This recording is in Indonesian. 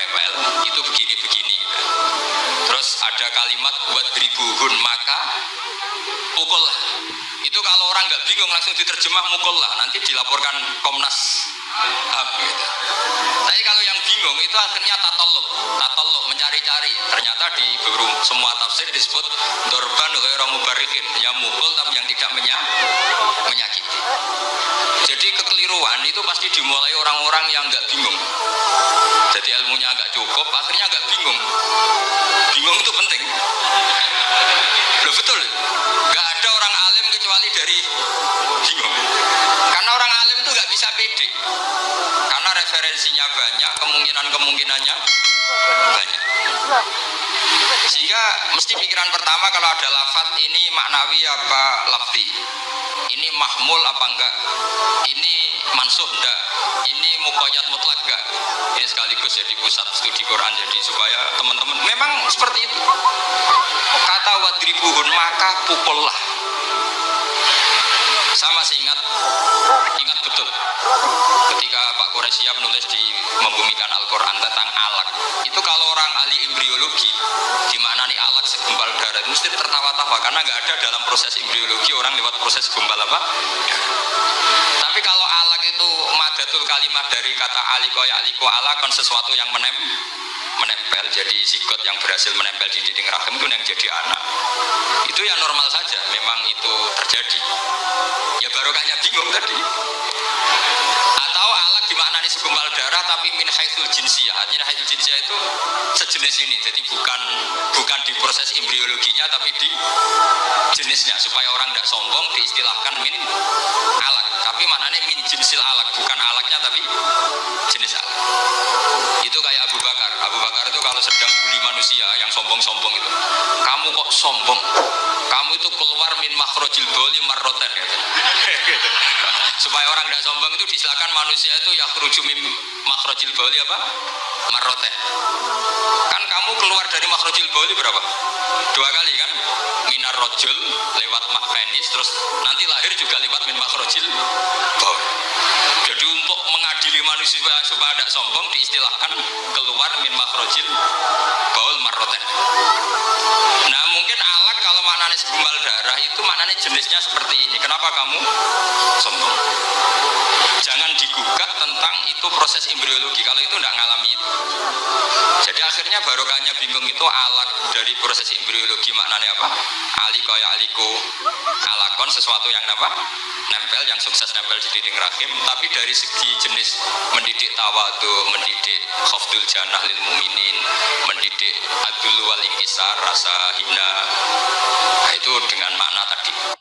rewel itu begini-begini. Terus ada kalimat buat ribuhun maka pukul itu kalau orang nggak bingung langsung diterjemah mukul lah nanti dilaporkan Komnas HAM gitu. tapi kalau yang bingung itu akhirnya tatolok tatolok mencari-cari. Ternyata di semua tafsir disebut dorban mubarikin yang mukul tapi yang tidak menyak menyakiti. Jadi kekeliruan itu pasti dimulai orang-orang yang nggak bingung. Jadi ilmunya agak cukup, akhirnya agak bingung. Bingung itu penting. Loh betul, nggak ada orang alim kecuali dari bingung. Karena orang alim itu nggak bisa pede. Karena referensinya banyak, kemungkinan-kemungkinannya banyak. Sehingga mesti pikiran pertama kalau ada lafat ini maknawi apa lafzi. Ini mahmul apa enggak? Ini mansuh enggak? Ini mukoyat mutlak enggak? Ini sekaligus jadi pusat studi Quran jadi supaya teman-teman memang seperti itu. Kata wadribuhun maka pukullah saya masih ingat ingat betul ketika Pak Quraisy menulis di membumikan Al-Quran tentang alak itu kalau orang ahli embriologi nih alak segumpal darah mesti tertawa-tawa karena nggak ada dalam proses embriologi orang lewat proses gumpal apa? Tapi kalau alak itu madatul kalimat dari kata aliko ya aliko alakon sesuatu yang menem menempel jadi zigot yang berhasil menempel di dinding rahim itu yang jadi anak. Itu yang normal saja memang itu terjadi. Ya barokahnya bingung tadi. alat darah tapi min haitsul jinsiyah artinya haitsul jinsiyah itu sejenis ini. Jadi bukan bukan di proses embriologinya tapi di jenisnya. Supaya orang tidak sombong diistilahkan min alat tapi maknanya min jinsil alat bukan alatnya tapi jenis alat itu kayak Abu Bakar. Abu Bakar itu kalau sedang bully manusia yang sombong-sombong itu. Kamu kok sombong? Kamu itu keluar min makhrojil boli marroten gitu. supaya orang tidak sombong itu disilakan manusia itu ya kerujuk min makhrojil boli apa? Marroten kan kamu keluar dari makhrojil boli berapa? Dua kali kan? Minar rojul lewat mak penis terus nanti lahir juga lewat min makhrojil boli jadi untuk mengadili manusia supaya tidak sombong diistilahkan keluar min makhrojil baul marroten nah mungkin maknanya segumpal darah itu maknanya jenisnya seperti ini. Kenapa kamu sombong? Jangan digugat tentang itu proses embriologi. Kalau itu tidak ngalami itu. Jadi akhirnya barokahnya bingung itu alat dari proses embriologi maknanya apa? Aliko ya aliko alakon sesuatu yang apa? Nempel yang sukses nempel di dinding rahim. Tapi dari segi jenis mendidik tawadu mendidik khafdul janah lil muminin mendidik adul wal rasa hina itu dengan makna tadi